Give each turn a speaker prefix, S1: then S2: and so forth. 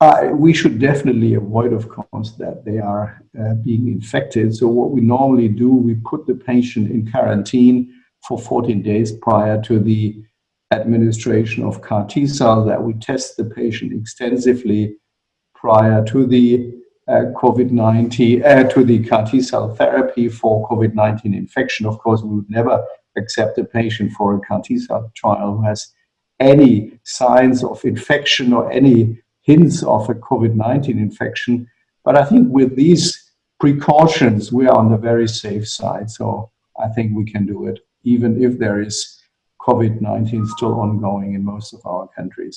S1: uh, we should definitely avoid, of course, that they are uh, being infected. So what we normally do, we put the patient in quarantine for 14 days prior to the administration of CAR T cell that we test the patient extensively prior to the uh, COVID-19, uh, to the CAR T cell therapy for COVID-19 infection. Of course, we would never accept a patient for a CAR T cell trial who has any signs of infection or any hints of a COVID-19 infection. But I think with these precautions, we are on the very safe side. So I think we can do it, even if there is COVID-19 still ongoing in most of our countries.